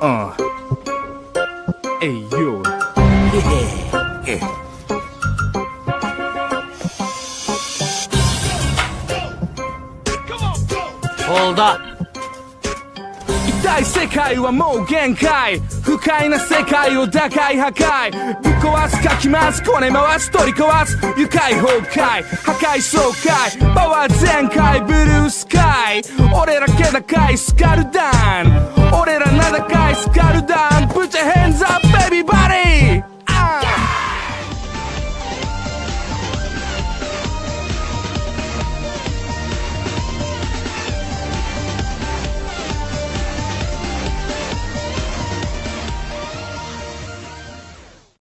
嗯，哎呦，嘿嘿嘿，hold up。大世界はもう限界不快な世界を打開破壊ぶっ壊すかきますこね回す取り壊す愉快崩壊破壊爽快パワー全開ブルースカイ俺ら気高いスカルダン俺ら名高いスカルダン